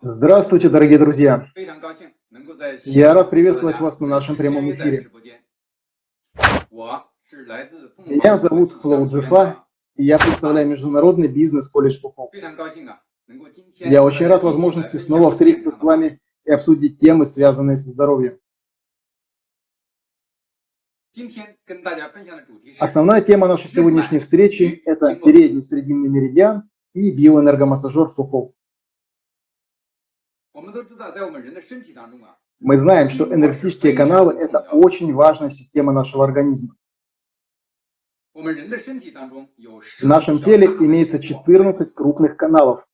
Здравствуйте, дорогие друзья! Я рад приветствовать вас на нашем прямом эфире. Меня зовут Флоу Цзефа, и я представляю Международный бизнес-колледж Фуху. Я очень рад возможности снова встретиться с вами и обсудить темы, связанные со здоровьем. Основная тема нашей сегодняшней встречи – это передний срединный меридиан и биоэнергомассажер Фуху. Мы знаем, что энергетические каналы – это очень важная система нашего организма. В нашем теле имеется 14 крупных каналов,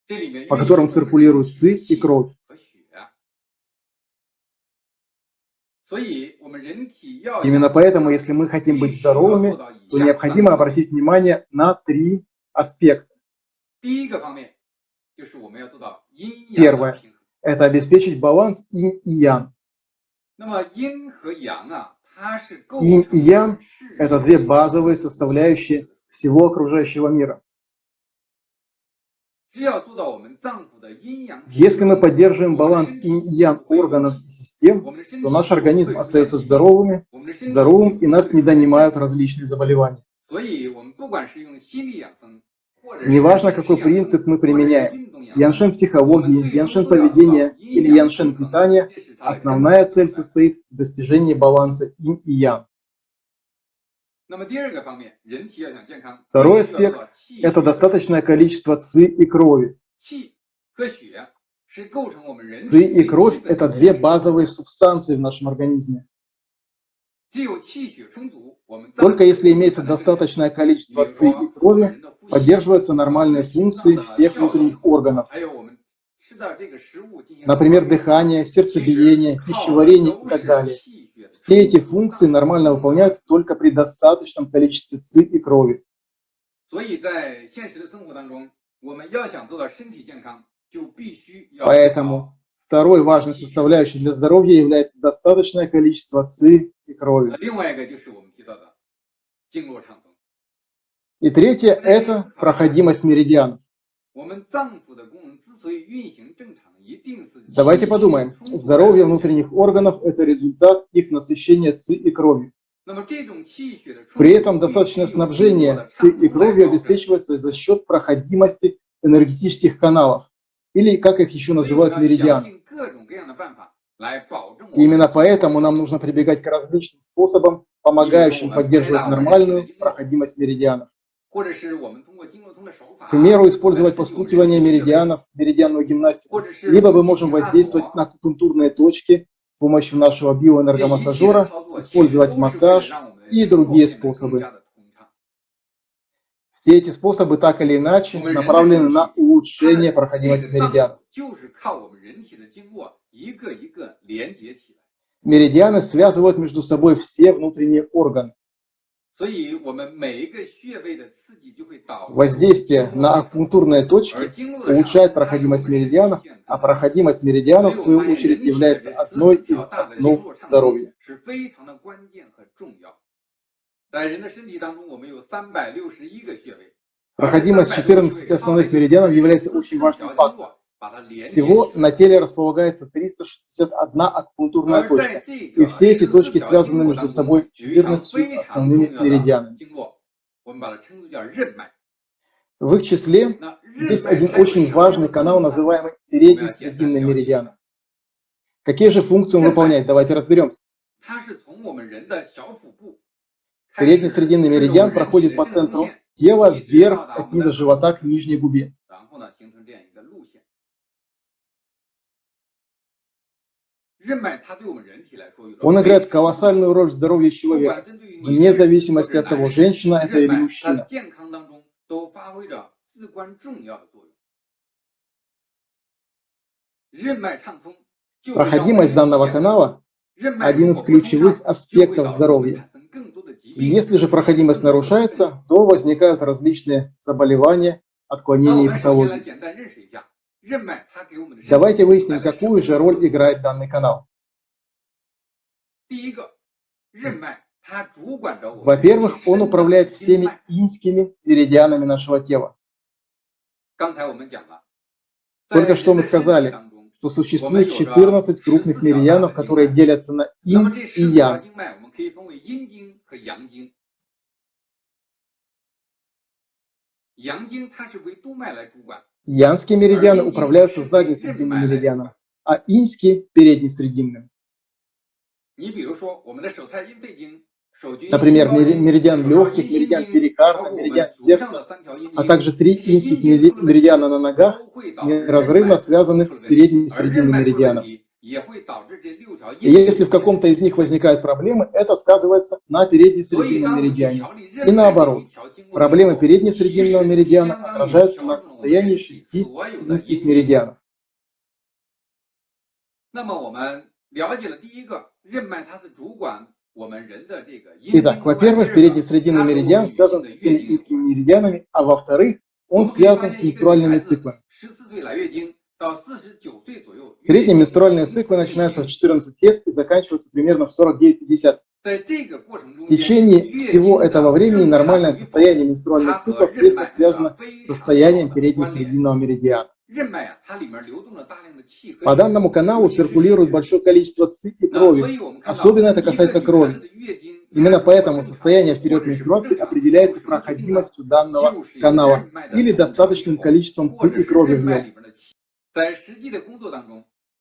по которым циркулируют ЦИ и кровь. Именно поэтому, если мы хотим быть здоровыми, то необходимо обратить внимание на три аспекта. Первое – это обеспечить баланс инь и ян. Инь и ян – это две базовые составляющие всего окружающего мира. Если мы поддерживаем баланс инь и ян органов и систем, то наш организм остается здоровым, здоровым и нас не донимают различные заболевания. Неважно, какой принцип мы применяем, яншен психологии, яншен поведения или яншен питания, основная цель состоит в достижении баланса инь и ян. Второй аспект – это достаточное количество ци и крови. Ци и кровь – это две базовые субстанции в нашем организме. Только если имеется достаточное количество ци и крови, поддерживаются нормальные функции всех внутренних органов. Например, дыхание, сердцебиение, пищеварение и так далее. Все эти функции нормально выполняются только при достаточном количестве ЦИ и крови. Поэтому второй важной составляющей для здоровья является достаточное количество ЦИ и крови. И третье – это проходимость меридианов. Давайте подумаем. Здоровье внутренних органов – это результат их насыщения ЦИ и кровью. При этом достаточное снабжение ЦИ и кровью обеспечивается за счет проходимости энергетических каналов, или, как их еще называют, Именно поэтому нам нужно прибегать к различным способам, помогающим поддерживать нормальную проходимость меридианов. К примеру, использовать постукивание меридианов, меридианную гимнастику, либо мы можем воздействовать на акупунктурные точки с помощью нашего биоэнергомассажера, использовать массаж и другие способы. Все эти способы так или иначе направлены на улучшение проходимости меридианов. Меридианы связывают между собой все внутренние органы. Воздействие на акупунктурные точки улучшает проходимость меридианов, а проходимость меридианов, в свою очередь, является одной из основ здоровья. Проходимость 14 основных меридианов является очень важным фактором. Всего на теле располагается 361 акупунктурная точка, и все эти точки связаны между собой 14 основными меридианами. В их числе есть один очень важный канал, называемый передний срединный меридиан. Какие же функции он выполняет? Давайте разберемся. Передний срединный меридиан проходит по центру тела вверх от низа живота к нижней губе. Он играет колоссальную роль в здоровье человека, вне зависимости от того, женщина это или мужчина. Проходимость данного канала – один из ключевых аспектов здоровья. И если же проходимость нарушается, то возникают различные заболевания, отклонения и патологии. Давайте выясним, какую же роль играет данный канал. Во-первых, он управляет всеми инскими меридианами нашего тела. Только что мы сказали, что существует 14 крупных меридианов, которые делятся на инь и ян. Янские меридианы управляются заднесрединным меридианом, а иньские – переднесрединным. Например, меридиан легких, меридиан перикарда, меридиан сердца, а также три инских меридиана на ногах неразрывно связаны с передним срединным меридианом. Если в каком-то из них возникают проблемы, это сказывается на переднесрединном меридиане. И наоборот, проблемы переднесрединного меридиана отражаются на состоянии шести инских меридианов. Итак, во-первых, передний срединный меридиан связан с всеми инскими меридианами, а во-вторых, он связан с менструальными циклами. Средние менструальные циклы начинаются в 14 лет и заканчиваются примерно в 49-50. В течение всего этого времени нормальное состояние менструальных циклов тесно связано с состоянием переднесрединного меридиана. По данному каналу циркулирует большое количество ЦИ и крови, особенно это касается крови. Именно поэтому состояние в период менструации определяется проходимостью данного канала или достаточным количеством ЦИ и крови в нем.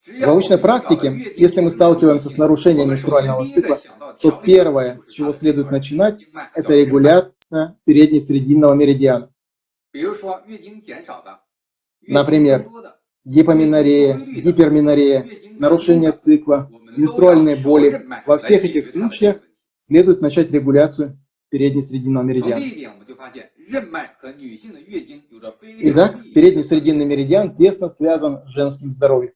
В научной практике, если мы сталкиваемся с нарушением менструального цикла, то первое, с чего следует начинать, это регуляция переднесрединного меридиана. Например, гипоменорея, гиперменорея, нарушение цикла, менструальные боли. Во всех этих случаях следует начать регуляцию переднесрединного меридиана. Итак, передний срединный меридиан тесно связан с женским здоровьем.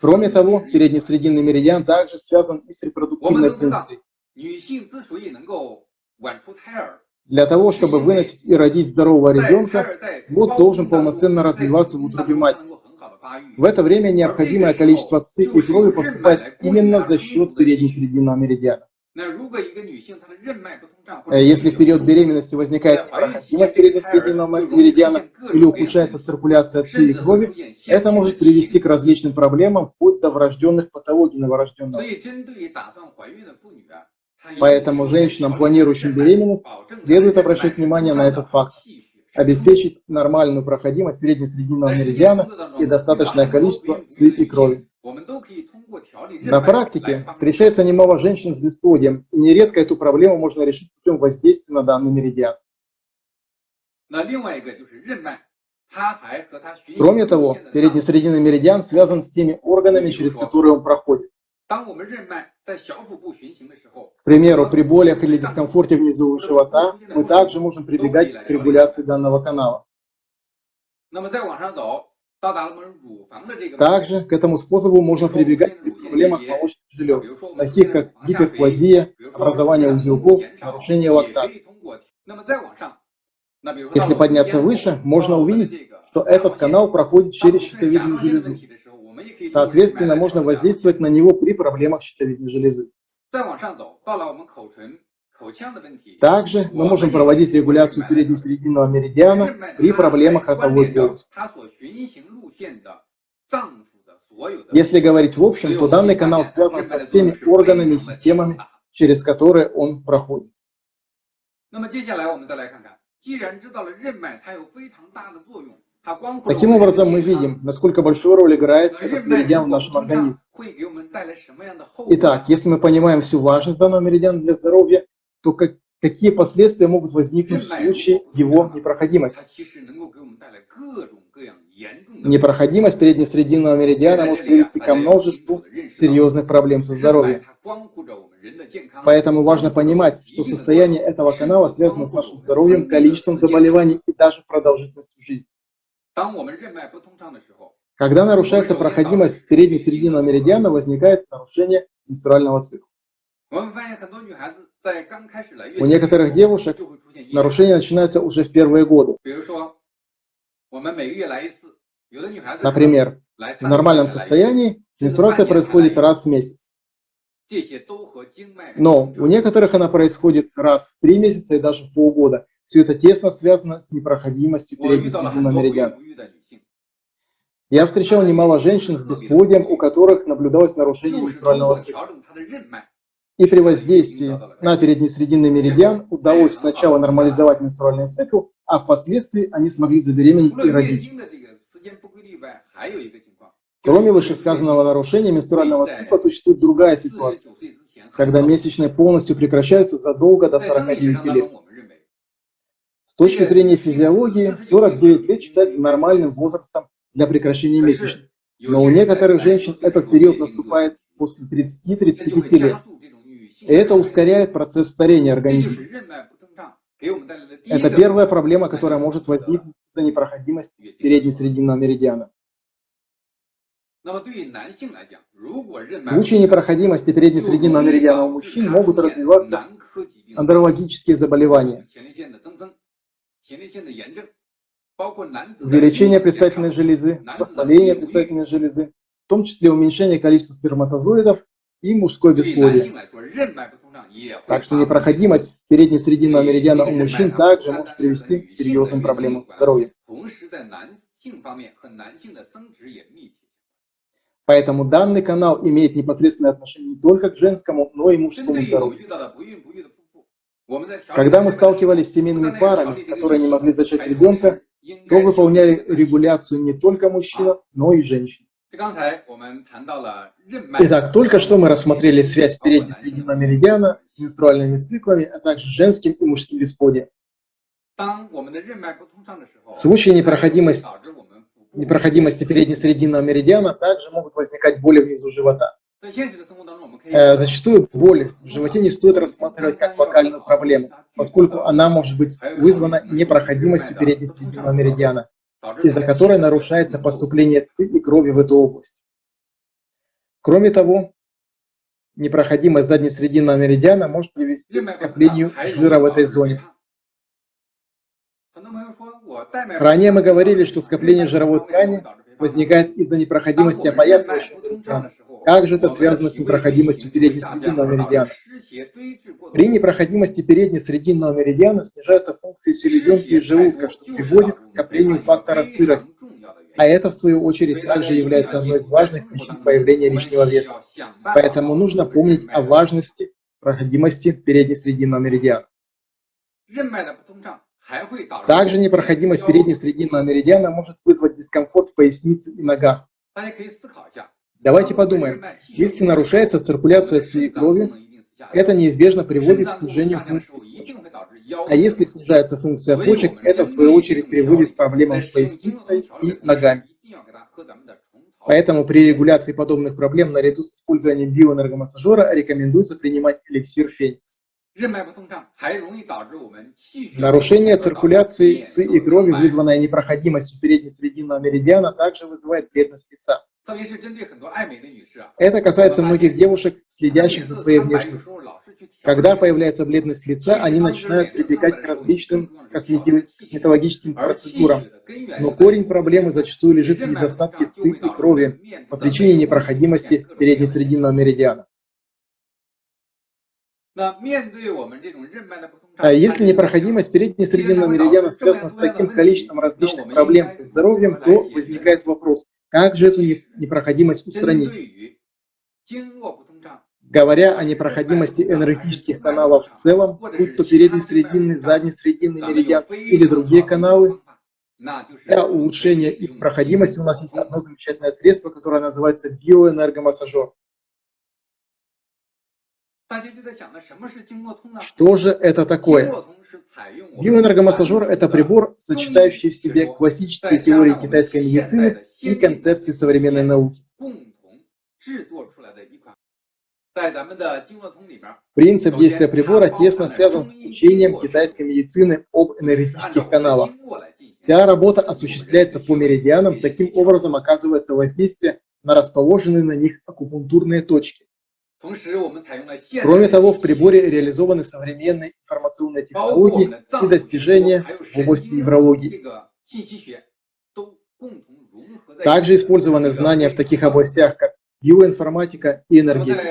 Кроме того, передний срединный меридиан также связан и с репродуктивной функцией. Для того, чтобы выносить и родить здорового ребенка, плод должен полноценно развиваться в утробе матери. В это время необходимое количество ЦИ и крови поступает именно за счет переднесрединного меридиана. Э, если в период беременности возникает непроходимость переднесрединного меридиана или ухудшается циркуляция ЦИ и крови, это может привести к различным проблемам, вплоть до врожденных патологий новорожденного. Поэтому женщинам, планирующим беременность, следует обращать внимание на этот факт. Обеспечить нормальную проходимость переднесрединного меридиана и достаточное количество ЦИ и крови. На практике встречается немало женщин с бесплодием, и нередко эту проблему можно решить путем воздействия на данный меридиан. Кроме того, переднесрединный меридиан связан с теми органами, через которые он проходит. К примеру, при болях или дискомфорте внизу живота мы также можем прибегать к регуляции данного канала. Также к этому способу можно прибегать при проблемах молочных желез, таких как гиперплазия, образование узелков, нарушение лактации. Если подняться выше, можно увидеть, что этот канал проходит через щитовидную железу. Соответственно, можно воздействовать на него при проблемах щитовидной железы. Также мы можем проводить регуляцию переднесрединного меридиана при проблемах ротовой полости. Если говорить в общем, то данный канал связан со всеми органами и системами, через которые он проходит. Таким образом, мы видим, насколько большую роль играет этот меридиан в нашем организме. Итак, если мы понимаем всю важность данного меридиана для здоровья, то как, какие последствия могут возникнуть в случае его непроходимости? Непроходимость переднесрединного меридиана может привести ко множеству серьезных проблем со здоровьем. Поэтому важно понимать, что состояние этого канала связано с нашим здоровьем, количеством заболеваний и даже продолжительностью жизни. Когда нарушается проходимость переднесрединного меридиана, возникает нарушение менструального цикла. У некоторых девушек нарушения начинаются уже в первые годы. Например, в нормальном состоянии менструация происходит раз в месяц. Но у некоторых она происходит раз в три месяца и даже в полгода, все это тесно связано с непроходимостью передней срединного меридиана. Я встречал немало женщин с бесплодием, у которых наблюдалось нарушение менструального цикла. И при воздействии на переднесрединный меридиан удалось сначала нормализовать менструальный цикл, а впоследствии они смогли забеременеть и родить. Кроме вышесказанного нарушения менструального цикла существует другая ситуация, когда месячные полностью прекращаются задолго до 49 лет. С точки зрения физиологии, 49 лет считается нормальным возрастом для прекращения месячных. Но у некоторых женщин этот период наступает после 30-35 лет. И это ускоряет процесс старения организма. Это первая проблема, которая может возникнуть из-за непроходимости переднесрединного меридиана. В случае непроходимости переднесрединного меридиана у мужчин могут развиваться андрологические заболевания, увеличение предстательной железы, воспаление предстательной железы, в том числе уменьшение количества сперматозоидов и мужской бесплодие. Так что непроходимость переднесрединного меридиана у мужчин также может привести к серьезным проблемам здоровья. Поэтому данный канал имеет непосредственное отношение не только к женскому, но и мужскому здоровью. Когда мы сталкивались с семейными парами, которые не могли зачать ребенка, то выполняли регуляцию не только мужчина, но и женщин. Итак, только что мы рассмотрели связь переднесрединного меридиана с менструальными циклами, а также женским и мужским бесплодием. В случае непроходимости, непроходимости переднесрединного меридиана также могут возникать боли внизу живота. Э, зачастую боль в животе не стоит рассматривать как локальную проблему, поскольку она может быть вызвана непроходимостью переднесрединного меридиана, из-за которой нарушается поступление ЦИ и крови в эту область. Кроме того, непроходимость заднесрединного меридиана может привести к скоплению жира в этой зоне. Ранее мы говорили, что скопление жировой ткани возникает из-за непроходимости опоясывающего. Как же это связано с непроходимостью переднесрединного меридиана? При непроходимости переднесрединного меридиана снижаются функции селезенки и желудка, что приводит к скоплению фактора сырости. А это, в свою очередь, также является одной из важных причин появления лишнего веса. Поэтому нужно помнить о важности проходимости переднесрединного меридиана. Также непроходимость переднесрединного меридиана может вызвать дискомфорт в пояснице и ногах. Давайте подумаем, если нарушается циркуляция ЦИ крови, это неизбежно приводит к снижению функции А если снижается функция почек, это в свою очередь приводит к проблемам с поясницей и ногами. Поэтому при регуляции подобных проблем наряду с использованием биоэнергомассажера рекомендуется принимать эликсир феникс. Нарушение циркуляции ЦИ и крови, вызванное непроходимостью переднесрединного меридиана, также вызывает бледность лица. Это касается многих девушек, следящих за своей внешностью. Когда появляется бледность лица, они начинают прибегать к различным косметологическим процедурам. Но корень проблемы зачастую лежит в недостатке ЦИ и крови по причине непроходимости переднесрединного меридиана. А если непроходимость переднесрединного меридиана связана с таким количеством различных проблем со здоровьем, то возникает вопрос, как же эту непроходимость устранить? Говоря о непроходимости энергетических каналов в целом, будь то передний срединный, задний срединный меридиан или другие каналы, для улучшения их проходимости у нас есть одно замечательное средство, которое называется биоэнергомассажер. Что же это такое? Биоэнергомассажер – это прибор, сочетающий в себе классические теории китайской медицины и концепции современной науки. Принцип действия прибора тесно связан с учением китайской медицины об энергетических каналах. Вся работа осуществляется по меридианам, таким образом оказывается воздействие на расположенные на них акупунктурные точки. Кроме того, в приборе реализованы современные информационные технологии и достижения в области неврологии. Также использованы знания в таких областях, как биоинформатика и энергетика.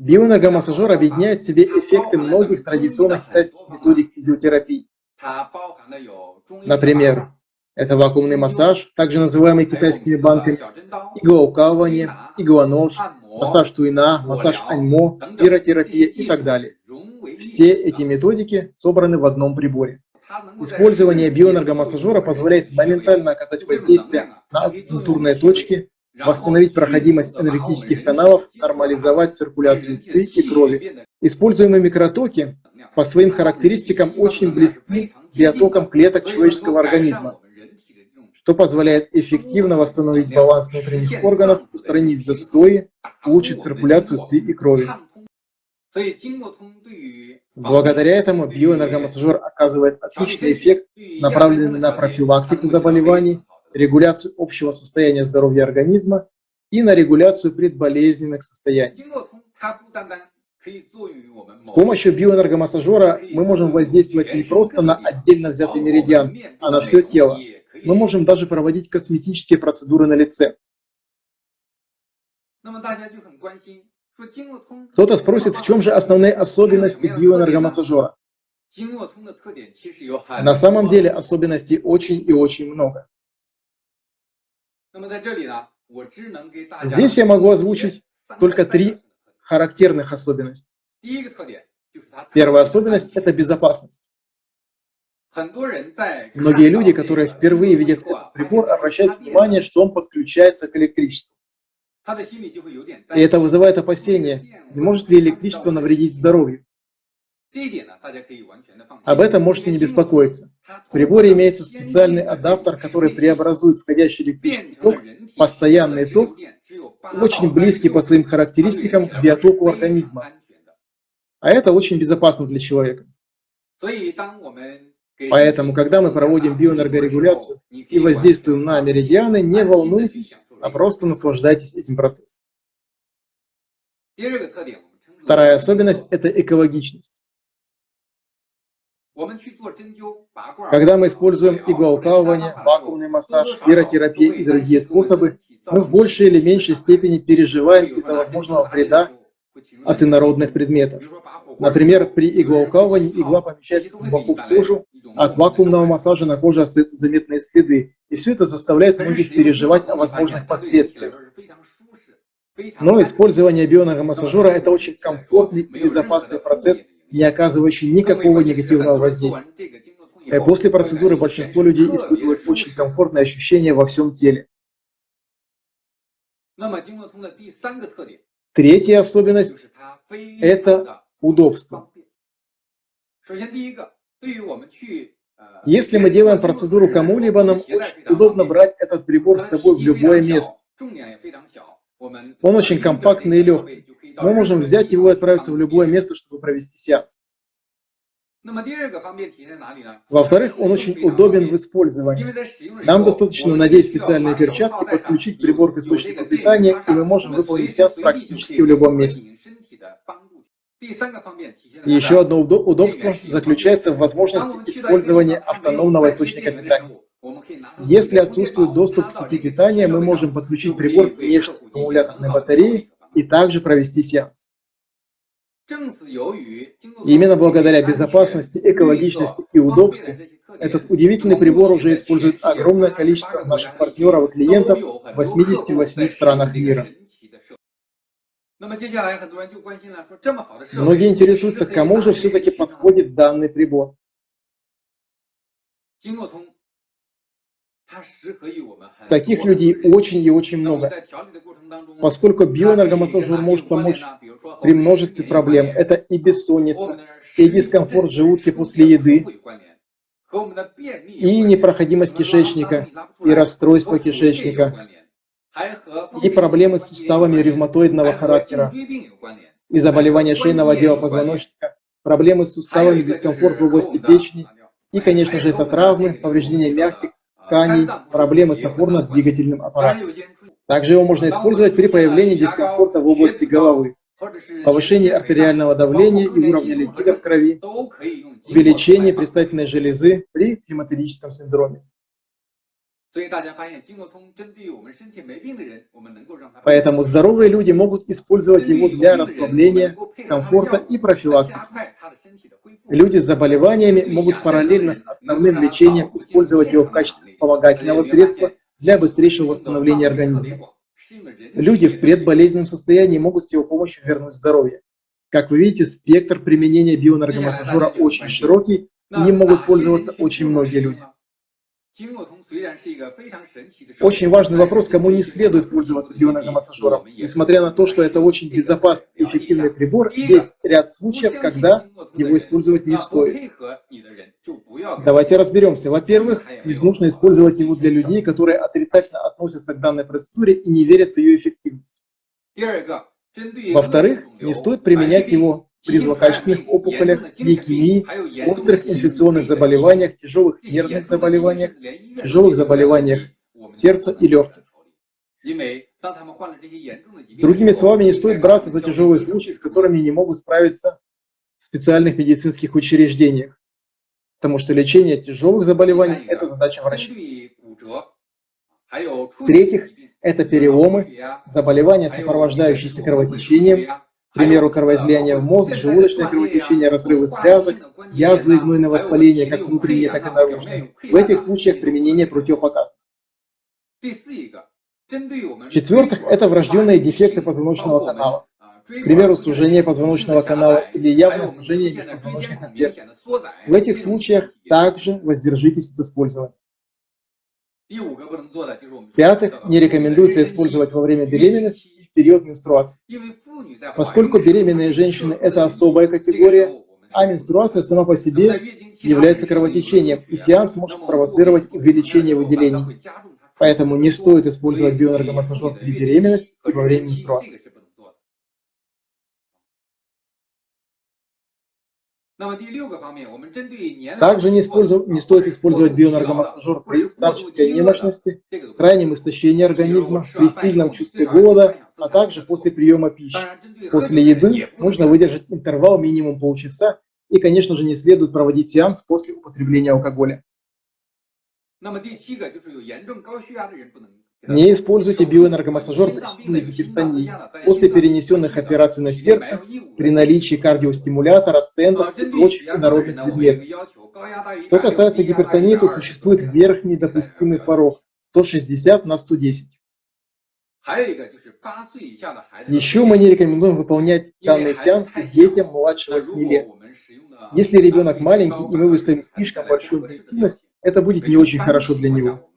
Биоэнергомассажер объединяет в себе эффекты многих традиционных китайских методик физиотерапии. Например, это вакуумный массаж, также называемый китайскими банками, иглоукалывание, иглонож, массаж туина, массаж аньмо, пиротерапия и так далее. Все эти методики собраны в одном приборе. Использование биоэнергомассажера позволяет моментально оказать воздействие на акупунктурные точки, восстановить проходимость энергетических каналов, нормализовать циркуляцию ЦИ и крови. Используемые микротоки по своим характеристикам очень близки к биотокам клеток человеческого организма, что позволяет эффективно восстановить баланс внутренних органов, устранить застои, улучшить циркуляцию ЦИ и крови. Благодаря этому биоэнергомассажер оказывает отличный эффект, направленный на профилактику заболеваний, регуляцию общего состояния здоровья организма и на регуляцию предболезненных состояний. С помощью биоэнергомассажера мы можем воздействовать не просто на отдельно взятый меридиан, а на все тело. Мы можем даже проводить косметические процедуры на лице. Кто-то спросит, в чем же основные особенности биоэнергомассажера? На самом деле особенностей очень и очень много. Здесь я могу озвучить только три характерных особенности. Первая особенность – это безопасность. Многие люди, которые впервые видят этот прибор, обращают внимание, что он подключается к электричеству. И это вызывает опасения, не может ли электричество навредить здоровью. Об этом можете не беспокоиться. В приборе имеется специальный адаптер, который преобразует входящий электрический ток постоянный ток, очень близкий по своим характеристикам к биотоку организма. А это очень безопасно для человека. Поэтому, когда мы проводим биоэнергорегуляцию и воздействуем на меридианы, не волнуйтесь, а просто наслаждайтесь этим процессом. Вторая особенность – это экологичность. Когда мы используем иглоукалывание, вакуумный массаж, пиротерапию и другие способы, мы в большей или меньшей степени переживаем из-за возможного вреда от инородных предметов. Например, при иглоукалывании игла помещается глубоко в кожу, а от вакуумного массажа на коже остаются заметные следы. И все это заставляет многих переживать о возможных последствиях. Но использование бионергомассажера – это очень комфортный и безопасный процесс, не оказывающий никакого негативного воздействия. И после процедуры большинство людей испытывают очень комфортное ощущение во всем теле. Третья особенность – это удобство. Если мы делаем процедуру кому-либо, нам очень удобно брать этот прибор с собой в любое место. Он очень компактный и легкий. Мы можем взять его и отправиться в любое место, чтобы провести сеанс. Во-вторых, он очень удобен в использовании. Нам достаточно надеть специальные перчатки, подключить прибор к источнику питания, и мы можем выполнить сеанс практически в любом месте. Еще одно удобство заключается в возможности использования автономного источника питания. Если отсутствует доступ к сети питания, мы можем подключить прибор к внешней аккумуляторной батарее и также провести сеанс. Именно благодаря безопасности, экологичности и удобству этот удивительный прибор уже использует огромное количество наших партнеров и клиентов в 88 странах мира. Многие интересуются, кому же все-таки подходит данный прибор. Таких людей очень и очень много, поскольку биоэнергомассажер может помочь при множестве проблем. Это и бессонница, и дискомфорт желудки после еды, и непроходимость кишечника, и расстройство кишечника, и проблемы с суставами ревматоидного характера, и заболевания шейного отдела позвоночника, проблемы с суставами, дискомфорт в области печени, и, конечно же, это травмы, повреждения мягких тканей, проблемы с опорно-двигательным аппаратом. Также его можно использовать при появлении дискомфорта в области головы, повышении артериального давления и уровня липидов в крови, увеличении предстательной железы при климатическом синдроме. Поэтому здоровые люди могут использовать его для расслабления, комфорта и профилактики. Люди с заболеваниями могут параллельно с основным лечением использовать его в качестве вспомогательного средства для быстрейшего восстановления организма. Люди в предболезненном состоянии могут с его помощью вернуть здоровье. Как вы видите, спектр применения бионаргомассажера очень широкий, и им могут пользоваться очень многие люди. Очень важный вопрос, кому не следует пользоваться бионаргомассажером. Несмотря на то, что это очень безопасный и эффективный прибор, есть ряд случаев, когда его использовать не стоит. Давайте разберемся. Во-первых, не нужно использовать его для людей, которые отрицательно относятся к данной процедуре и не верят в ее эффективность. Во-вторых, не стоит применять его при злокачественных опухолях, лейкемии, острых инфекционных заболеваниях, тяжелых нервных заболеваниях, тяжелых заболеваниях сердца и легких. Другими словами, не стоит браться за тяжелые случаи, с которыми не могут справиться в специальных медицинских учреждениях, потому что лечение тяжелых заболеваний – это задача врачей. В-третьих, это переломы, заболевания, сопровождающиеся кровотечением, к примеру, кровоизлияние в мозг, желудочное кровотечение, разрывы связок, язвы и гнойное воспаление, как внутренние, так и наружные. В этих случаях применение противопоказано. В-четвертых, это врожденные дефекты позвоночного канала. К примеру, сужение позвоночного канала или явное сужение межпозвоночных отверстий. В этих случаях также воздержитесь от использования. В-пятых, не рекомендуется использовать во время беременности и в период менструации. Поскольку беременные женщины – это особая категория, а менструация сама по себе является кровотечением, и сеанс может спровоцировать увеличение выделений. Поэтому не стоит использовать бионаргомассажер при беременности и во время менструации. Также не, не стоит использовать бионаргомассажер при старческой немощности, крайнем истощении организма, при сильном чувстве голода, а также после приема пищи. После еды нужно выдержать интервал минимум полчаса и, конечно же, не следует проводить сеанс после употребления алкоголя. Не используйте биоэнергомассажер при сильной гипертонии после перенесенных операций на сердце, при наличии кардиостимулятора, стентов и прочих инородных предметов. Что касается гипертонии, то существует верхний допустимый порог 160 на 110. Еще мы не рекомендуем выполнять данные сеансы детям младше 8 лет. Если ребенок маленький и мы выставим слишком большую интенсивность, это будет не очень хорошо для него.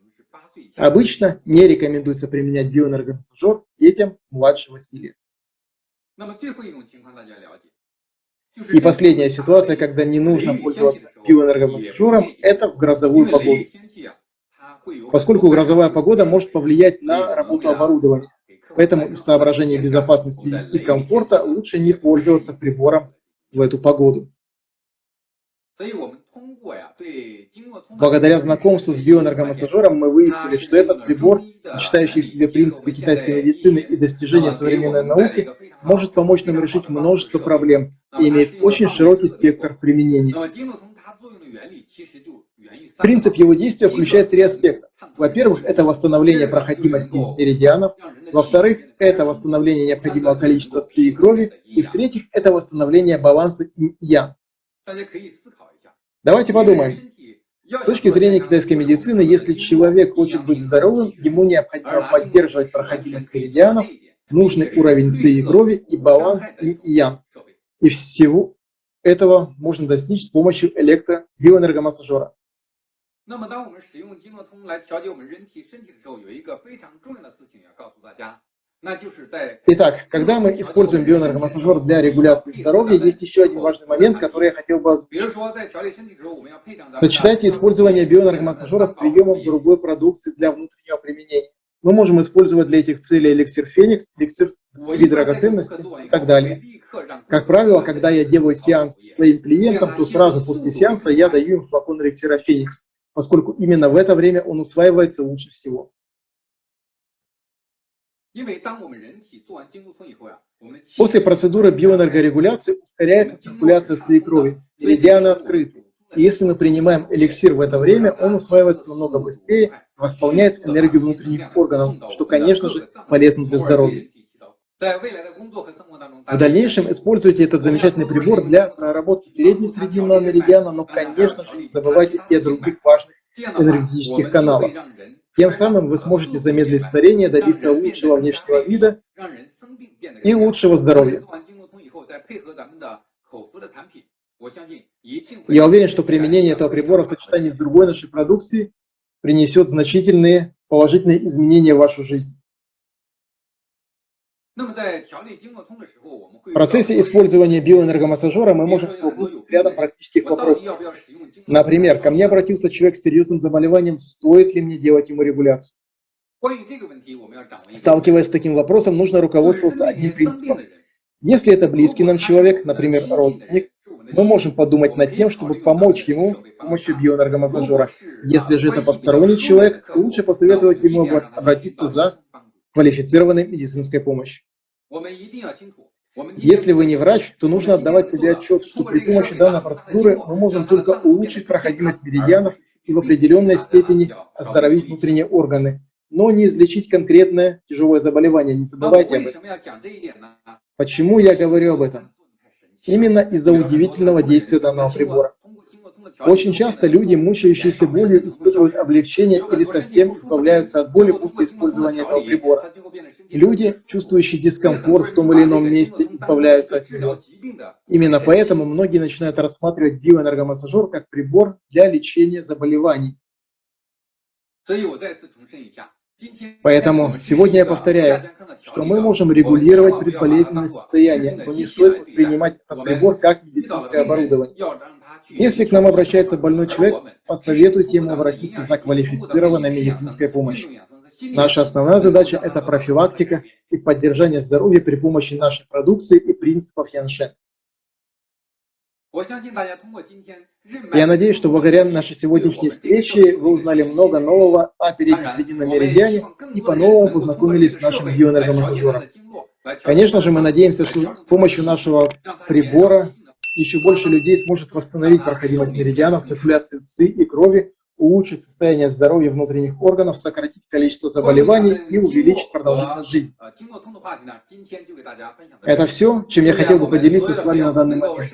Обычно не рекомендуется применять биоэнергомассажер детям младше 8 лет. И последняя ситуация, когда не нужно пользоваться биоэнергомассажером, это в грозовую погоду. Поскольку грозовая погода может повлиять на работу оборудования. Поэтому из соображения безопасности и комфорта лучше не пользоваться прибором в эту погоду. Благодаря знакомству с биоэнергомассажером мы выяснили, что этот прибор, сочетающий в себе принципы китайской медицины и достижения современной науки, может помочь нам решить множество проблем и имеет очень широкий спектр применений. Принцип его действия включает три аспекта. Во-первых, это восстановление проходимости меридианов. Во-вторых, это восстановление необходимого количества ци и крови. И в-третьих, это восстановление баланса инь-ян. Давайте подумаем. С точки зрения китайской медицины, если человек хочет быть здоровым, ему необходимо поддерживать проходимость меридианов, нужный уровень ци и крови и баланс и ян. И всего этого можно достичь с помощью электробиоэнергомассажера. Итак, когда мы используем бионергомассажер для регуляции здоровья, есть еще один важный момент, который я хотел бы озвучить. Сочетайте использование бионергомассажера с приемом другой продукции для внутреннего применения. Мы можем использовать для этих целей эликсир Феникс, эликсир и драгоценности и так далее. Как правило, когда я делаю сеанс своим клиентам, то сразу после сеанса я даю им флакон эликсира Феникс, поскольку именно в это время он усваивается лучше всего. После процедуры биоэнергорегуляции ускоряется циркуляция ЦИ крови, меридианы открыты. И если мы принимаем эликсир в это время, он усваивается намного быстрее восполняет энергию внутренних органов, что, конечно же, полезно для здоровья. В дальнейшем используйте этот замечательный прибор для проработки передней срединного меридиана, но, конечно же, не забывайте и о других важных энергетических каналах. Тем самым вы сможете замедлить старение, добиться лучшего внешнего вида и лучшего здоровья. Я уверен, что применение этого прибора в сочетании с другой нашей продукцией принесет значительные положительные изменения в вашу жизнь. В процессе использования биоэнергомассажера мы можем столкнуться с рядом практических вопросов. Например, ко мне обратился человек с серьезным заболеванием, стоит ли мне делать ему регуляцию? Сталкиваясь с таким вопросом, нужно руководствоваться одним принципом. Если это близкий нам человек, например, родственник, мы можем подумать над тем, чтобы помочь ему с помощью биоэнергомассажера. Если же это посторонний человек, то лучше посоветовать ему обратиться за квалифицированной медицинской помощи. Если вы не врач, то нужно отдавать себе отчет, что при помощи данной процедуры мы можем только улучшить проходимость меридианов и в определенной степени оздоровить внутренние органы, но не излечить конкретное тяжелое заболевание. Не забывайте об этом. Почему я говорю об этом? Именно из-за удивительного действия данного прибора. Очень часто люди, мучающиеся болью, испытывают облегчение или совсем избавляются от боли после использования этого прибора. Люди, чувствующие дискомфорт в том или ином месте, избавляются от него. Именно поэтому многие начинают рассматривать биоэнергомассажер как прибор для лечения заболеваний. Поэтому сегодня я повторяю, что мы можем регулировать предболезненное состояние, но не стоит воспринимать этот прибор как медицинское оборудование. Если к нам обращается больной человек, посоветуйте ему обратиться за квалифицированной медицинской помощью. Наша основная задача – это профилактика и поддержание здоровья при помощи нашей продукции и принципов Яншен. Я надеюсь, что благодаря нашей сегодняшней встрече вы узнали много нового о переднесрединном меридиане и по-новому познакомились с нашим биоэнергомассажером. Конечно же, мы надеемся, что с помощью нашего прибора еще больше людей сможет восстановить проходимость меридианов, циркуляцию ЦИ и крови, улучшить состояние здоровья внутренних органов, сократить количество заболеваний и увеличить продолжительность жизни. Это все, чем я хотел бы поделиться с вами на данный момент.